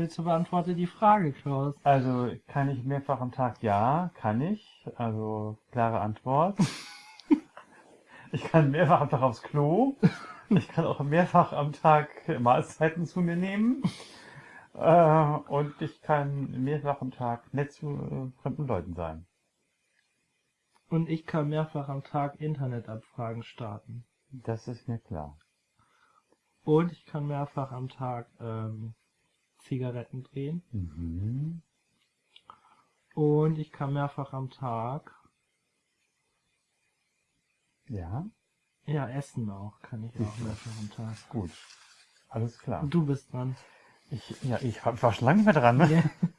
Bitte beantworte die Frage, Klaus. Also kann ich mehrfach am Tag? Ja, kann ich. Also klare Antwort. ich kann mehrfach am Tag aufs Klo. Ich kann auch mehrfach am Tag Mahlzeiten zu mir nehmen. Äh, und ich kann mehrfach am Tag nett zu äh, fremden Leuten sein. Und ich kann mehrfach am Tag Internetabfragen starten. Das ist mir klar. Und ich kann mehrfach am Tag ähm, Zigaretten drehen. Mhm. Und ich kann mehrfach am Tag, Ja, ja, essen auch, kann ich auch mehrfach am Tag. gut. Alles klar. Und du bist dran. Ich, ja, ich war schon lange nicht mehr dran. Ne? Ja.